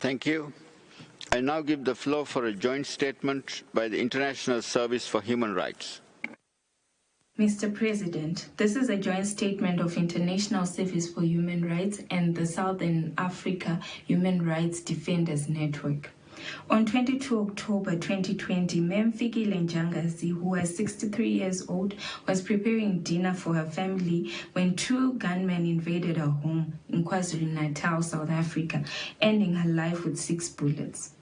Thank you. I now give the floor for a joint statement by the International Service for Human Rights. Mr. President, this is a joint statement of International Service for Human Rights and the Southern Africa Human Rights Defenders Network. On 22 October 2020, Mam Fikile Ntshangase, who was 63 years old, was preparing dinner for her family when two gunmen invaded her home in KwaZulu-Natal, South Africa, ending her life with six bullets.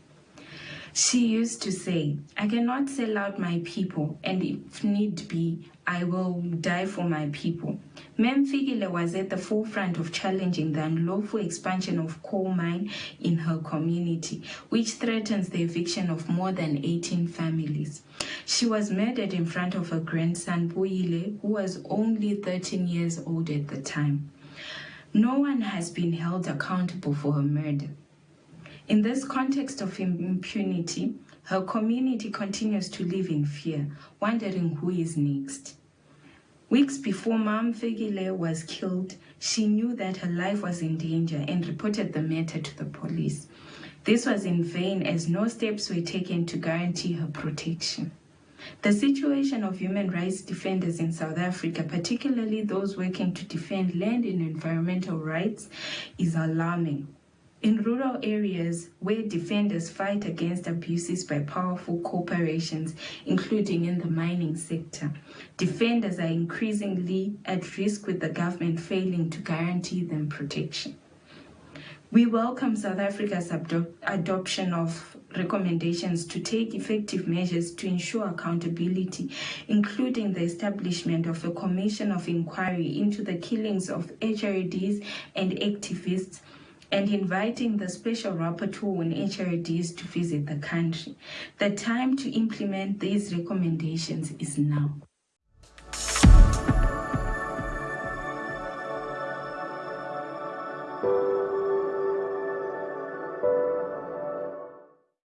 She used to say, I cannot sell out my people, and if need be, I will die for my people. Mam Fikile was at the forefront of challenging the unlawful expansion of coal mine in her community, which threatens the eviction of more than 18 families. She was murdered in front of her grandson, Buyile, who was only 13 years old at the time. No one has been held accountable for her murder. In this context of impunity, her community continues to live in fear, wondering who is next. Weeks before Mam Fikile was killed, she knew that her life was in danger and reported the matter to the police. This was in vain as no steps were taken to guarantee her protection. The situation of human rights defenders in South Africa, particularly those working to defend land and environmental rights, is alarming. In rural areas where defenders fight against abuses by powerful corporations, including in the mining sector, defenders are increasingly at risk with the government failing to guarantee them protection. We welcome South Africa's adoption of recommendations to take effective measures to ensure accountability, including the establishment of a commission of inquiry into the killings of HRDs and activists and inviting the Special Rapporteur on HRDs to visit the country. The time to implement these recommendations is now.